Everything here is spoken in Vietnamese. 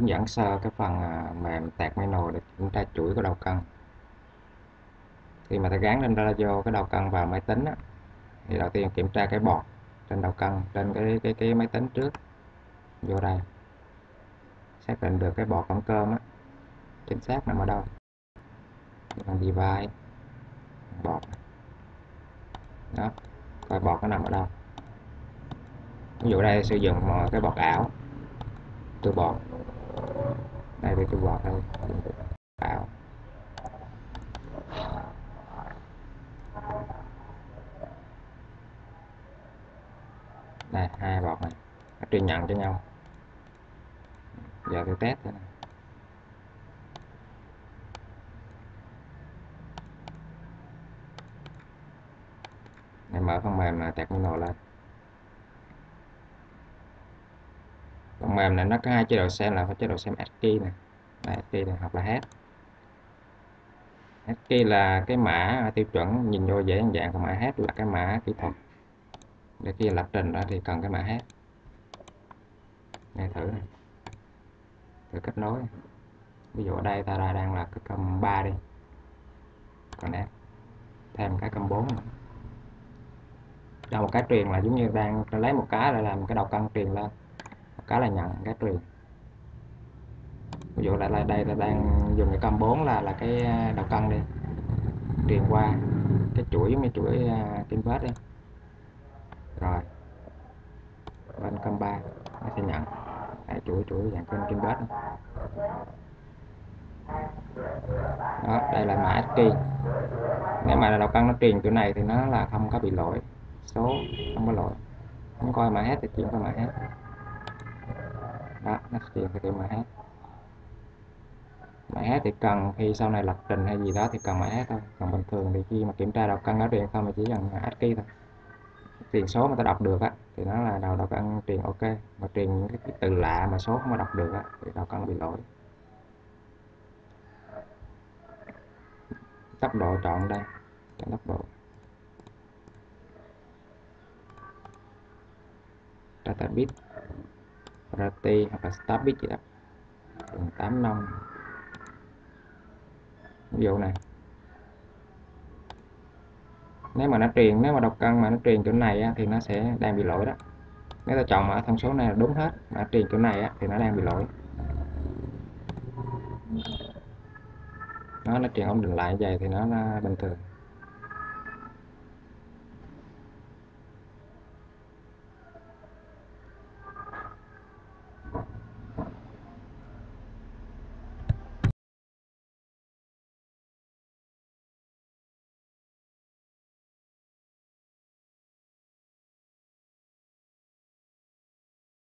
hướng dẫn sơ cái phần à, mềm mềm máy nồi để kiểm tra chuỗi của đầu cân. Khi mà ta gắn lên radio cái đầu cân vào máy tính á, thì đầu tiên kiểm tra cái bọt trên đầu cân trên cái cái cái máy tính trước vô đây. Xác định được cái bọt cổng cơm á chính xác nằm ở đâu. Bằng device bọt. Đó coi bọt nó nằm ở đâu. Ví dụ đây sử dụng ờ, cái bọt ảo từ bọt đây để cho bọt thôi. Tạo. Đây, hai bọt này. Nó truyền nhận cho nhau. Giờ tôi test thế này để mở phần mềm là terminal lên. Phần mềm này, nó có hai chế độ xem là chế độ xem ASCII nè ASCII này hoặc là hát ASCII là cái mã tiêu chuẩn, nhìn vô dễ dạng còn mã hát là cái mã kỹ thuật. Để khi lập trình đó thì cần cái mã hát nghe thử này. Thử kết nối. Ví dụ ở đây ta đang là cái cầm 3 đi. Còn đây thêm cái cầm 4 nữa. Đâu một cái truyền là giống như đang lấy một cái để làm cái đầu cân truyền lên cái là nhận cái truyền ví dụ là, là đây là đang dùng cái cầm 4 là là cái à, đầu cân đi. Truyền qua cái chuỗi mấy chuỗi uh, kim vết đi. Rồi. Bên cầm 3 nó sẽ nhận. Cái chuỗi chuỗi dạng kênh kim vết đó. Đây là mã ASCII nếu mà đầu cân nó truyền kiểu này thì nó là không có bị lỗi. Số không có lỗi. Không coi mã hết thì chuyển qua mã hết đó, nó truyền cái kiểu mã. Mã thì cần khi sau này lập trình hay gì đó thì cần mã hết thôi. Còn bình thường thì khi mà kiểm tra đầu cân nó truyền không thì chỉ cần ASCII thôi. Truyền số mà ta đọc được á, thì nó là đầu đầu cân truyền ok. Mà truyền những cái từ lạ mà số không mà đọc được á, thì đầu cân bị lỗi. Tốc độ chọn đây, chọn tốc độ. Data bit rt hoặc là start bit gì đó. Đường 8 năm ví dụ này. Nếu mà nó truyền nếu mà đọc cân mà nó truyền chỗ này á, thì nó sẽ đang bị lỗi đó. Nếu ta chọn mà thông số này là đúng hết mà truyền chỗ này á, thì nó đang bị lỗi. Nó nó truyền ổn định lại vậy thì nó, nó bình thường.